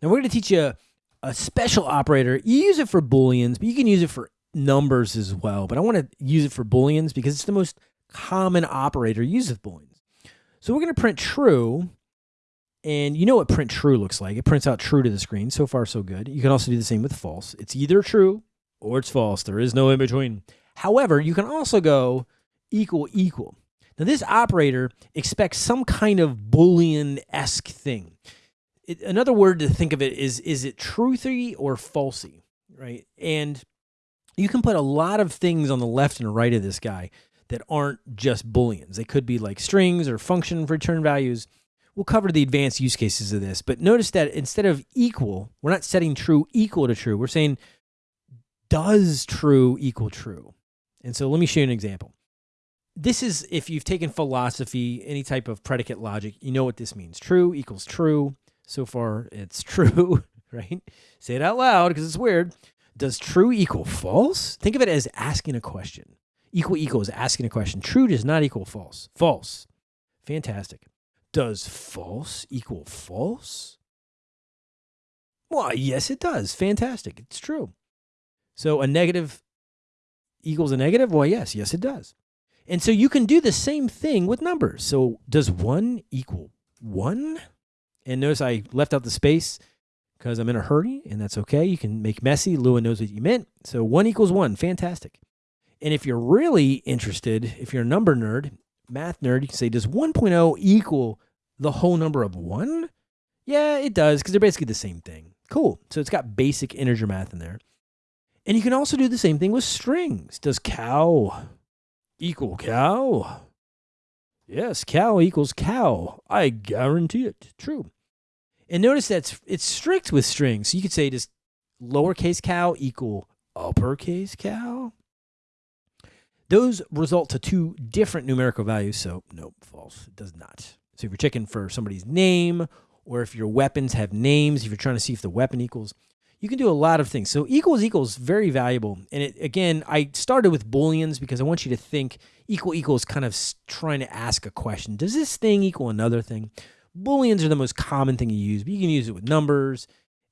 Now we're going to teach you a special operator. You use it for booleans, but you can use it for numbers as well. But I want to use it for booleans because it's the most common operator used with booleans. So we're going to print true. And you know what print true looks like. It prints out true to the screen. So far, so good. You can also do the same with false. It's either true or it's false. There is no in between. However, you can also go equal equal. Now, this operator expects some kind of Boolean-esque thing. It, another word to think of it is, is it truthy or falsy, right? And you can put a lot of things on the left and right of this guy that aren't just Booleans. They could be like strings or function return values. We'll cover the advanced use cases of this, but notice that instead of equal, we're not setting true equal to true. We're saying does true equal true? And so let me show you an example this is if you've taken philosophy, any type of predicate logic, you know what this means. True equals true. So far, it's true, right? Say it out loud because it's weird. Does true equal false? Think of it as asking a question. Equal equal is asking a question. True does not equal false. False. Fantastic. Does false equal false? Why, yes, it does. Fantastic. It's true. So a negative equals a negative? Well, yes, yes, it does. And so you can do the same thing with numbers. So does 1 equal 1? And notice I left out the space because I'm in a hurry, and that's okay. You can make messy. Lua knows what you meant. So 1 equals 1. Fantastic. And if you're really interested, if you're a number nerd, math nerd, you can say, does 1.0 equal the whole number of 1? Yeah, it does because they're basically the same thing. Cool. So it's got basic integer math in there. And you can also do the same thing with strings. Does cow equal cow? Yes, cow equals cow. I guarantee it. True. And notice that it's strict with strings. So you could say, does lowercase cow equal uppercase cow? Those result to two different numerical values. So, nope, false. It does not. So if you're checking for somebody's name, or if your weapons have names, if you're trying to see if the weapon equals you can do a lot of things. So equals equals very valuable. And it, again, I started with booleans because I want you to think equal equals kind of trying to ask a question. Does this thing equal another thing? Booleans are the most common thing you use, but you can use it with numbers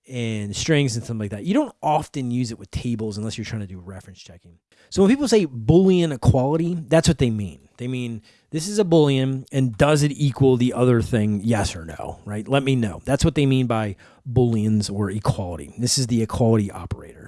and strings and something like that. You don't often use it with tables unless you're trying to do reference checking. So when people say Boolean equality, that's what they mean. They mean this is a Boolean and does it equal the other thing, yes or no, right? Let me know. That's what they mean by Booleans or equality. This is the equality operator.